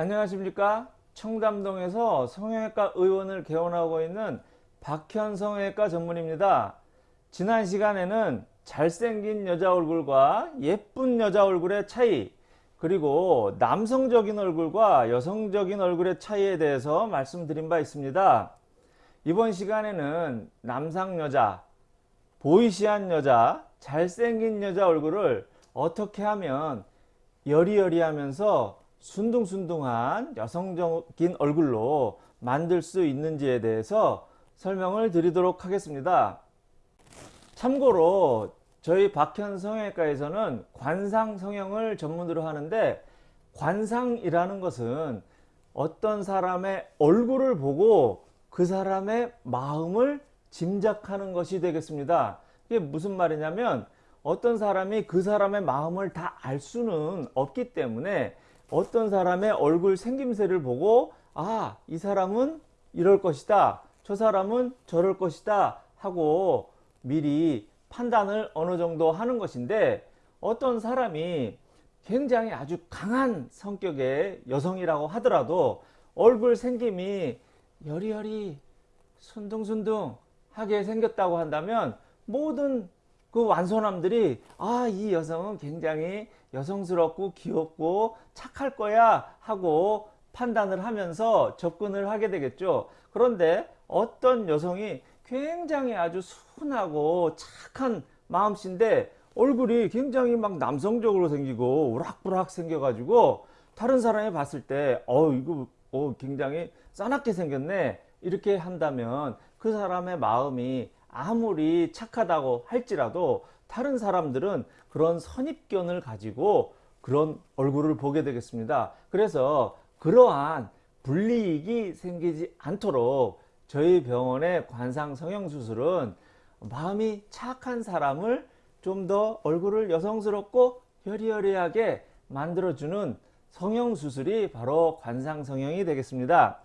안녕하십니까? 청담동에서 성형외과 의원을 개원하고 있는 박현 성형외과 전문입니다. 지난 시간에는 잘생긴 여자 얼굴과 예쁜 여자 얼굴의 차이 그리고 남성적인 얼굴과 여성적인 얼굴의 차이에 대해서 말씀드린 바 있습니다. 이번 시간에는 남상 여자 보이시한 여자 잘생긴 여자 얼굴을 어떻게 하면 여리여리하면서 순둥순둥한 여성적인 얼굴로 만들 수 있는지에 대해서 설명을 드리도록 하겠습니다. 참고로 저희 박현 성형외과에서는 관상 성형을 전문으로 하는데 관상이라는 것은 어떤 사람의 얼굴을 보고 그 사람의 마음을 짐작하는 것이 되겠습니다. 이게 무슨 말이냐면 어떤 사람이 그 사람의 마음을 다 알 수는 없기 때문에 어떤 사람의 얼굴 생김새를 보고 아 이 사람은 이럴 것이다. 저 사람은 저럴 것이다. 하고 미리 판단을 어느 정도 하는 것인데 어떤 사람이 굉장히 아주 강한 성격의 여성이라고 하더라도 얼굴 생김이 여리여리 순둥순둥 하게 생겼다고 한다면 모든 그 완소남들이 아 이 여성은 굉장히 여성스럽고 귀엽고 착할 거야. 하고 판단을 하면서 접근을 하게 되겠죠. 그런데 어떤 여성이 굉장히 아주 순하고 착한 마음씨인데 얼굴이 굉장히 막 남성적으로 생기고 우락부락 생겨 가지고 다른 사람이 봤을 때 어 이거 어 굉장히 싸납게 생겼네. 이렇게 한다면 그 사람의 마음이 아무리 착하다고 할지라도 다른 사람들은 그런 선입견을 가지고 그런 얼굴을 보게 되겠습니다. 그래서 그러한 불이익이 생기지 않도록 저희 병원의 관상 성형수술은 마음이 착한 사람을 좀 더 얼굴을 여성스럽고 여리여리하게 만들어주는 성형수술이 바로 관상 성형이 되겠습니다.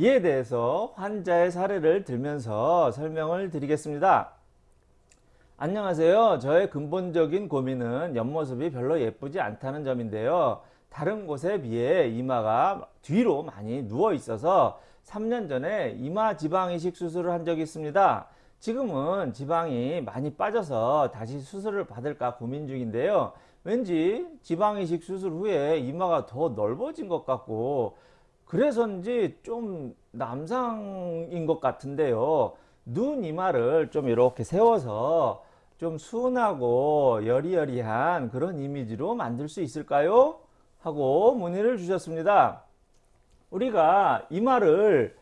이에 대해서 환자의 사례를 들면서 설명을 드리겠습니다. 안녕하세요. 저의 근본적인 고민은 옆모습이 별로 예쁘지 않다는 점인데요. 다른 곳에 비해 이마가 뒤로 많이 누워 있어서 3년 전에 이마 지방 이식 수술을 한 적이 있습니다. 지금은 지방이 많이 빠져서 다시 수술을 받을까 고민 중인데요. 왠지 지방 이식 수술 후에 이마가 더 넓어진 것 같고 그래서인지 좀 남상인 것 같은데요. 눈 이마를 좀 이렇게 세워서 좀 순하고 여리여리한 그런 이미지로 만들 수 있을까요? 하고 문의를 주셨습니다. 우리가 이마를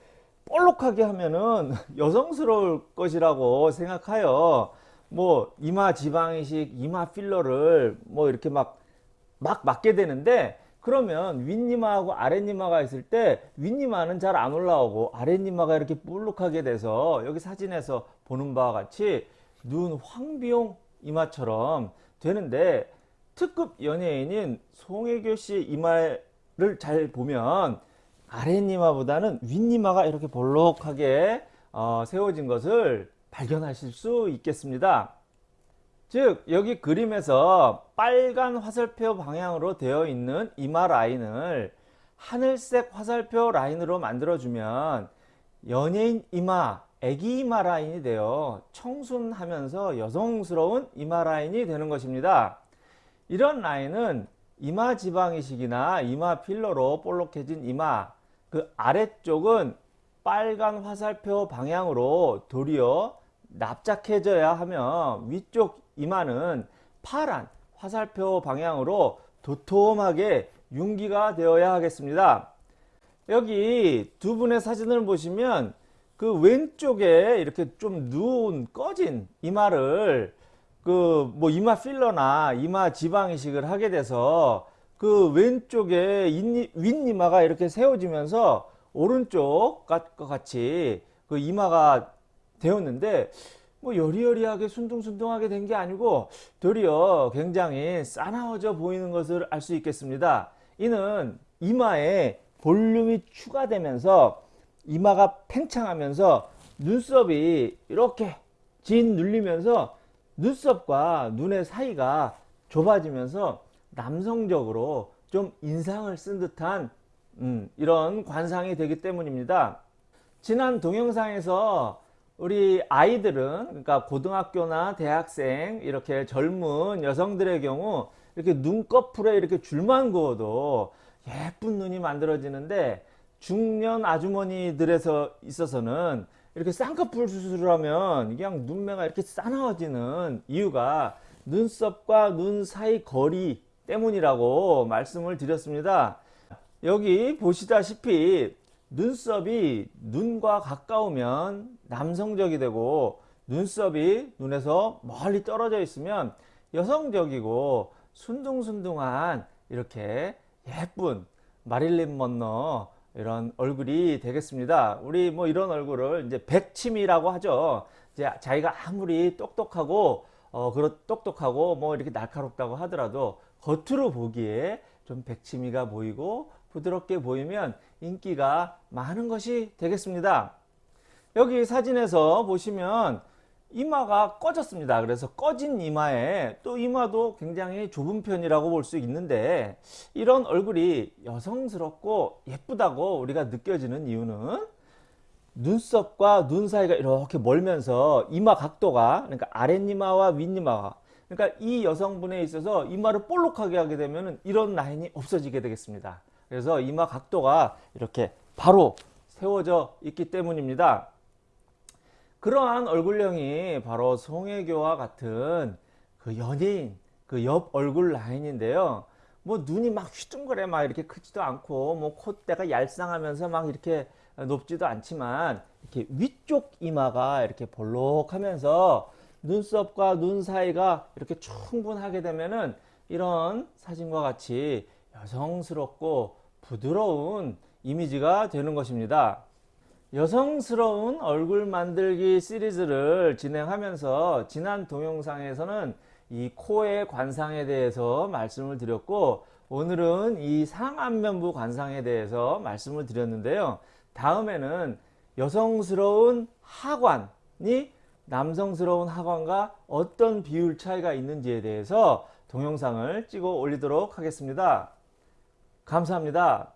볼록하게 하면은 여성스러울 것이라고 생각하여 뭐 이마 지방이식, 이마 필러를 뭐 이렇게 막, 막 맞게 되는데 그러면 윗니마하고 아랫니마가 있을 때 윗니마는 잘 안 올라오고 아랫니마가 이렇게 볼록하게 돼서 여기 사진에서 보는 바와 같이 눈 황비용 이마처럼 되는데 특급 연예인인 송혜교 씨 이마를 잘 보면 아랫니마보다는 윗니마가 이렇게 볼록하게 어, 세워진 것을 발견하실 수 있겠습니다. 즉 여기 그림에서 빨간 화살표 방향으로 되어 있는 이마 라인을 하늘색 화살표 라인으로 만들어주면 연예인 이마, 애기 이마 라인이 되어 청순하면서 여성스러운 이마 라인이 되는 것입니다. 이런 라인은 이마 지방이식이나 이마 필러로 볼록해진 이마 그 아래쪽은 빨간 화살표 방향으로 도리어 납작해져야 하면 위쪽 이마는 파란 화살표 방향으로 도톰하게 융기가 되어야 하겠습니다. 여기 두 분의 사진을 보시면 그 왼쪽에 이렇게 좀 누운 꺼진 이마를 그 뭐 이마 필러나 이마 지방 이식을 하게 돼서 그 왼쪽에 윗이마가 이렇게 세워지면서 오른쪽 과 같이 그 이마가 되었는데 뭐 여리여리하게 순둥순둥하게 된 게 아니고 도리어 굉장히 싸나워져 보이는 것을 알 수 있겠습니다. 이는 이마에 볼륨이 추가되면서 이마가 팽창하면서 눈썹이 이렇게 진 눌리면서 눈썹과 눈의 사이가 좁아지면서 남성적으로 좀 인상을 쓴 듯한 음, 이런 관상이 되기 때문입니다. 지난 동영상에서 우리 아이들은 그러니까 고등학교나 대학생 이렇게 젊은 여성들의 경우 이렇게 눈꺼풀에 이렇게 줄만 그어도 예쁜 눈이 만들어지는데 중년 아주머니들에서 있어서는 이렇게 쌍꺼풀 수술을 하면 그냥 눈매가 이렇게 싸나워지는 이유가 눈썹과 눈 사이 거리 때문이라고 말씀을 드렸습니다. 여기 보시다시피 눈썹이 눈과 가까우면 남성적이 되고 눈썹이 눈에서 멀리 떨어져 있으면 여성적이고 순둥순둥한 이렇게 예쁜 마릴린 먼너 이런 얼굴이 되겠습니다. 우리 뭐 이런 얼굴을 이제 백치미라고 하죠. 이제 자기가 아무리 똑똑하고 어 그렇 똑똑하고 뭐 이렇게 날카롭다고 하더라도 겉으로 보기에 좀 백치미가 보이고 부드럽게 보이면 인기가 많은 것이 되겠습니다. 여기 사진에서 보시면 이마가 꺼졌습니다. 그래서 꺼진 이마에 또 이마도 굉장히 좁은 편이라고 볼 수 있는데 이런 얼굴이 여성스럽고 예쁘다고 우리가 느껴지는 이유는 눈썹과 눈 사이가 이렇게 멀면서 이마 각도가 그러니까 아랫이마와 윗이마가 그러니까 이 여성분에 있어서 이마를 볼록하게 하게 되면 이런 라인이 없어지게 되겠습니다. 그래서 이마 각도가 이렇게 바로 세워져 있기 때문입니다. 그러한 얼굴형이 바로 송혜교와 같은 그 연예인 그 옆 얼굴 라인인데요. 뭐 눈이 막 휘둥그레 막 이렇게 크지도 않고 뭐 콧대가 얄쌍하면서 막 이렇게 높지도 않지만 이렇게 위쪽 이마가 이렇게 볼록하면서 눈썹과 눈 사이가 이렇게 충분하게 되면은 이런 사진과 같이 여성스럽고 부드러운 이미지가 되는 것입니다. 여성스러운 얼굴 만들기 시리즈를 진행하면서 지난 동영상에서는 이 코의 관상에 대해서 말씀을 드렸고 오늘은 이 상안면부 관상에 대해서 말씀을 드렸는데요. 다음에는 여성스러운 하관이 남성스러운 하관과 어떤 비율 차이가 있는지에 대해서 동영상을 찍어 올리도록 하겠습니다. 감사합니다.